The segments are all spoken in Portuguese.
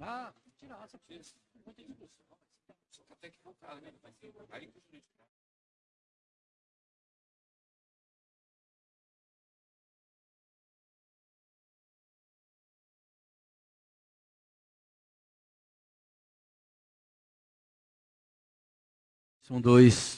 Ah, tirar essa coisa. Tem discussão. Só que até que voltar, né? Ser aí que o jurídico. São dois.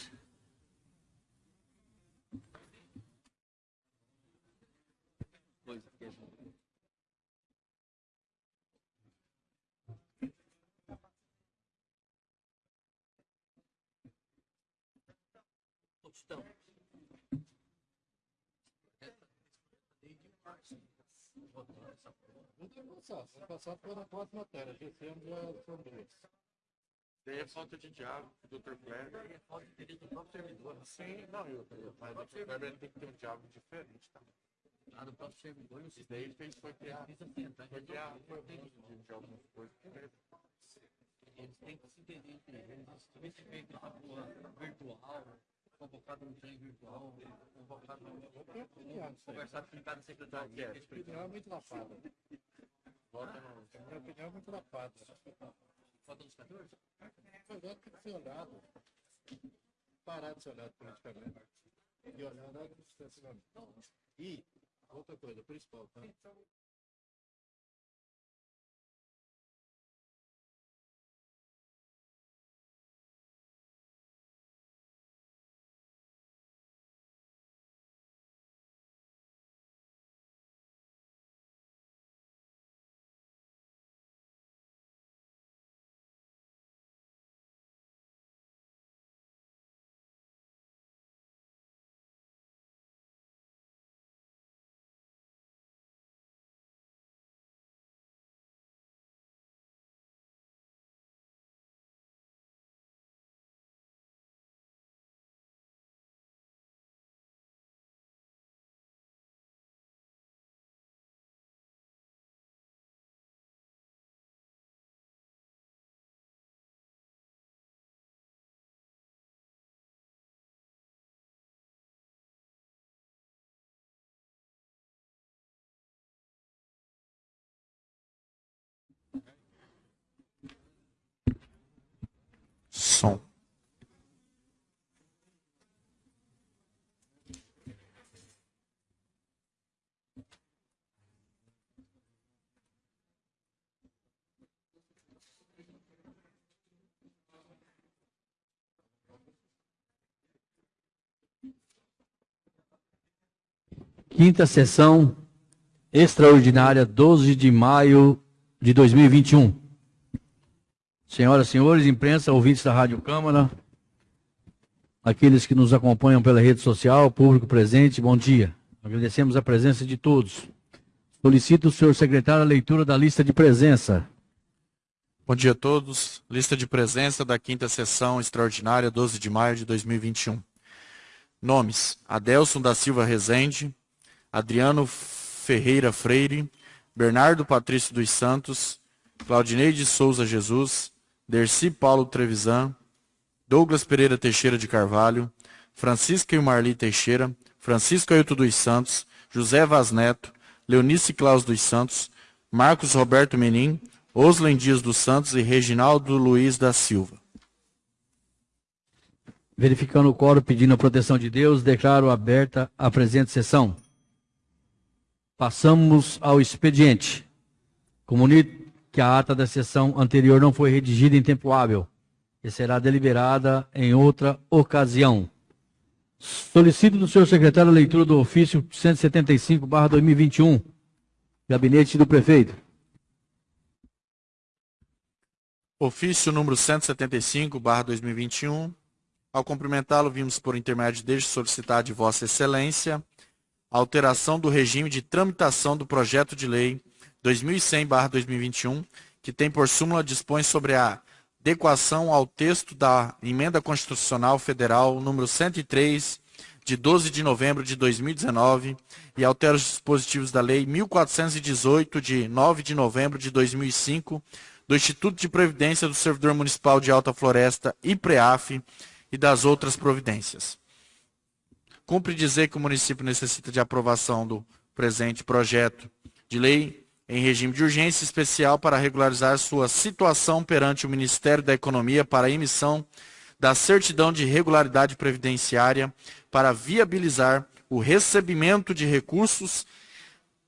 Não tem passado. Ano passado foi na quatro matérias. Esse ano já são duas. Daí é falta de diálogo, Dr. Kleber. É falta de interesse do próprio servidor. Sim, não, eu, eu, mas o Dr. Kleber tem que ter um diálogo diferente, tá? Lá do próprio servidor, Isso daí ele fez foi criar, e foi criar tem formulas de, algumas coisas. Eles têm que se entender entre eles. Também se feito essa porra virtual, convocado no trem virtual, convocado no. Conversado com cada secretaria. Minha opinião é muito lapada. Volta no... Minha opinião é muito lapada. Falta dos 14? O projeto tem que ser olhado. Parar de ser olhado politicamente. E olhar administrativamente. E, outra coisa, principal, tá? Som. Quinta sessão extraordinária, 12 de maio de 2021. Senhoras e senhores, imprensa, ouvintes da Rádio Câmara, aqueles que nos acompanham pela rede social, público presente, bom dia. Agradecemos a presença de todos. Solicito o senhor secretário a leitura da lista de presença. Bom dia a todos. Lista de presença da quinta sessão extraordinária, 12 de maio de 2021. Nomes: Adelson da Silva Rezende, Adriano Ferreira Freire, Bernardo Patrício dos Santos, Claudineide Souza Jesus, Derci Paulo Trevisan, Douglas Pereira Teixeira de Carvalho, Francisca e Marli Teixeira, Francisco Ailton dos Santos, José Vaz Neto, Leonice Claus dos Santos, Marcos Roberto Menin, Oslen Dias dos Santos e Reginaldo Luiz da Silva. Verificando o quórum pedindo a proteção de Deus, declaro aberta a presente sessão. Passamos ao expediente. Comunico que a ata da sessão anterior não foi redigida em tempo hábil e será deliberada em outra ocasião. Solicito do senhor secretário a leitura do ofício 175/2021, gabinete do prefeito. Ofício número 175/2021. Ao cumprimentá-lo, vimos por intermédio deste solicitar de Vossa Excelência a alteração do regime de tramitação do projeto de lei 2100/2021, que tem por súmula dispõe sobre a adequação ao texto da Emenda Constitucional Federal número 103 de 12 de novembro de 2019 e altera os dispositivos da Lei 1418 de 9 de novembro de 2005 do Instituto de Previdência do Servidor Municipal de Alta Floresta e PREAF e das outras providências. Cumpre dizer que o município necessita de aprovação do presente projeto de lei em regime de urgência especial para regularizar sua situação perante o Ministério da Economia para a emissão da certidão de regularidade previdenciária para viabilizar o recebimento de recursos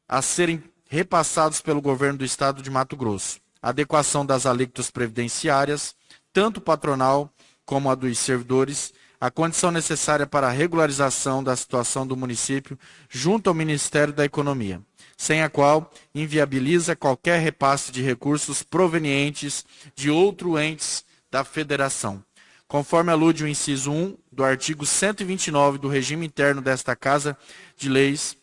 a serem repassados pelo governo do estado de Mato Grosso. Adequação das alíquotas previdenciárias, tanto patronal como a dos servidores, a condição necessária para a regularização da situação do município junto ao Ministério da Economia, sem a qual inviabiliza qualquer repasse de recursos provenientes de outros entes da federação. Conforme alude o inciso 1 do artigo 129 do regime interno desta Casa de Leis,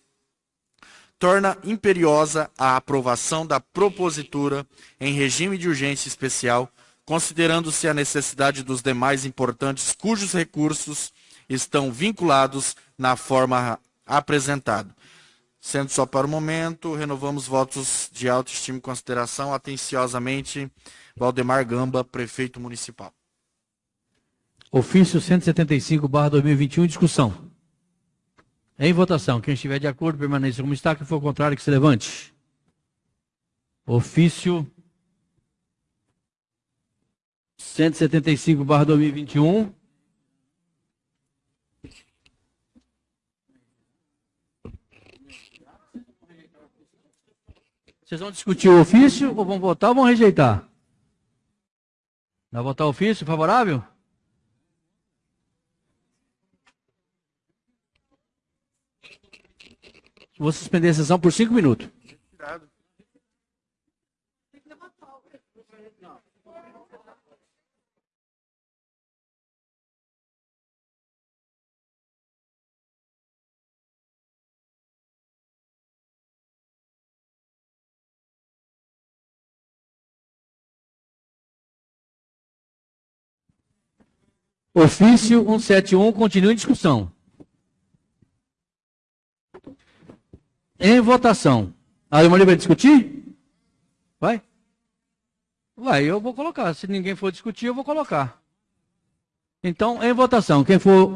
torna imperiosa a aprovação da propositura em regime de urgência especial considerando-se a necessidade dos demais importantes cujos recursos estão vinculados na forma apresentada. Sendo só para o momento, renovamos votos de autoestima e consideração. Atenciosamente, Valdemar Gamba, prefeito municipal. Ofício 175, barra 2021, discussão. Em votação, quem estiver de acordo, permaneça como está. Quem for contrário, que se levante. Ofício 175 Vocês vão discutir o ofício ou vão votar ou vão rejeitar? Vai votar o ofício favorável? Vou suspender a sessão por cinco minutos. Ofício 171 continua em discussão. Em votação. A Maria vai discutir? Vai? Vai, eu vou colocar. Se ninguém for discutir, eu vou colocar. Então, em votação. Quem for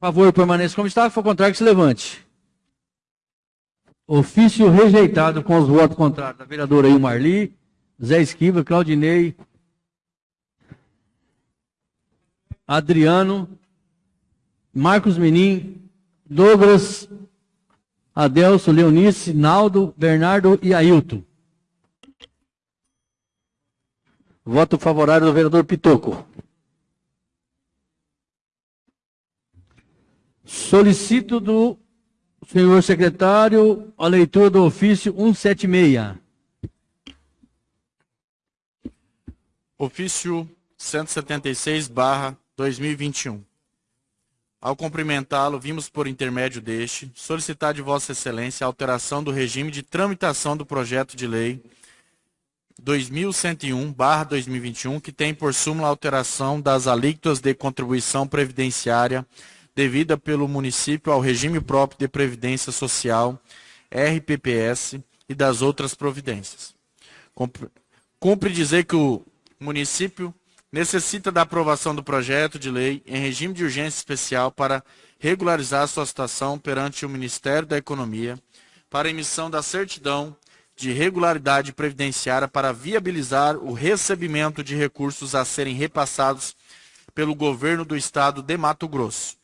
a favor, permaneça como está. Quem for contrário, que se levante. Ofício rejeitado com os votos contrários da vereadora Ilmarli, Zé Esquiva, Claudinei, Adriano, Marcos Menin, Douglas, Adelso, Leonice, Naldo, Bernardo e Ailton. Voto favorável do vereador Pitoco. Solicito do senhor secretário a leitura do ofício 176. Ofício 176, barra 2021. Ao cumprimentá-lo, vimos por intermédio deste solicitar de Vossa Excelência a alteração do regime de tramitação do projeto de lei 2101/2021, que tem por súmula a alteração das alíquotas de contribuição previdenciária devida pelo município ao regime próprio de previdência social, RPPS, e das outras providências. Cumpre dizer que o município necessita da aprovação do projeto de lei em regime de urgência especial para regularizar sua situação perante o Ministério da Economia para emissão da certidão de regularidade previdenciária para viabilizar o recebimento de recursos a serem repassados pelo governo do estado de Mato Grosso.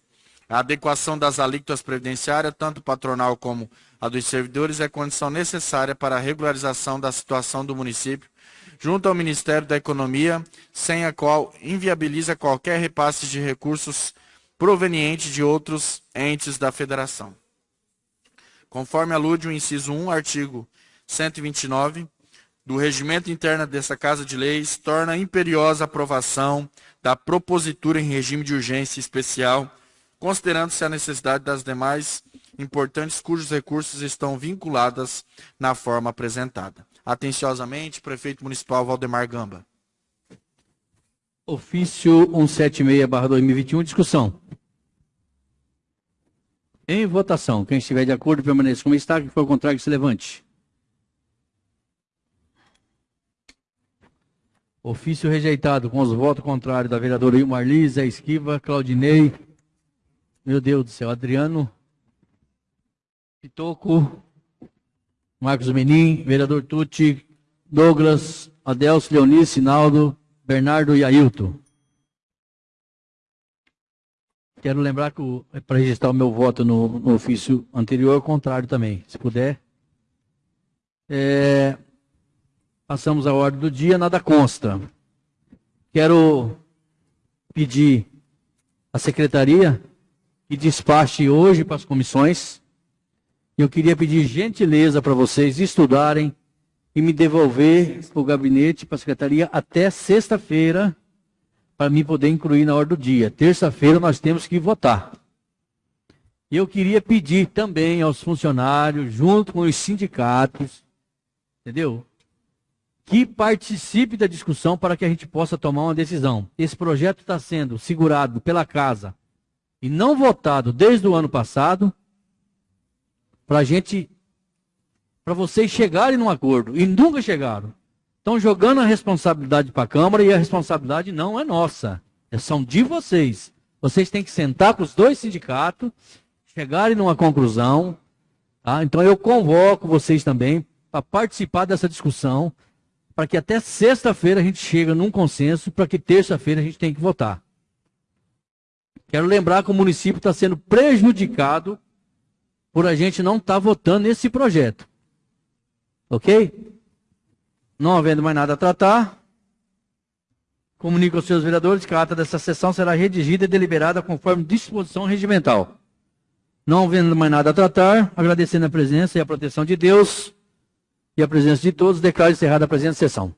A adequação das alíquotas previdenciárias, tanto patronal como a dos servidores, é condição necessária para a regularização da situação do município junto ao Ministério da Economia, sem a qual inviabiliza qualquer repasse de recursos provenientes de outros entes da Federação. Conforme alude o inciso 1, artigo 129 do regimento interno dessa Casa de Leis, torna imperiosa a aprovação da propositura em regime de urgência especial, considerando-se a necessidade das demais importantes cujos recursos estão vinculadas na forma apresentada. Atenciosamente, prefeito municipal Valdemar Gamba. Ofício 176-2021, discussão. Em votação, quem estiver de acordo permaneça como está, quem for contrário, se levante. Ofício rejeitado com os votos contrários da vereadora Ilmar Zé Esquiva, Claudinei, meu Deus do céu, Adriano, Pitoco, Marcos Menin, vereador Tucci, Douglas, Adelso, Leonice, Sinaldo, Bernardo e Ailton. Quero lembrar que para registrar o meu voto no, no ofício anterior, ao contrário também, se puder. É, passamos à ordem do dia, nada consta. Quero pedir à secretaria que despache hoje para as comissões. Eu queria pedir gentileza para vocês estudarem e me devolver o gabinete para a secretaria até sexta-feira, para mim poder incluir na ordem do dia. Terça-feira nós temos que votar. E eu queria pedir também aos funcionários, junto com os sindicatos, entendeu? Que participe da discussão para que a gente possa tomar uma decisão. Esse projeto está sendo segurado pela casa e não votado desde o ano passado, para gente para vocês chegarem num acordo. E nunca chegaram. Estão jogando a responsabilidade para a Câmara e a responsabilidade não é nossa. É são de vocês. Vocês têm que sentar com os dois sindicatos, chegarem numa conclusão. Tá? Então eu convoco vocês também para participar dessa discussão, para que até sexta-feira a gente chegue num consenso, para que terça-feira a gente tenha que votar. Quero lembrar que o município está sendo prejudicado por a gente não estar tá votando esse projeto. Ok? Não havendo mais nada a tratar, comunico aos seus vereadores que a ata dessa sessão será redigida e deliberada conforme disposição regimental. Não havendo mais nada a tratar, agradecendo a presença e a proteção de Deus e a presença de todos, declaro encerrada a presente sessão.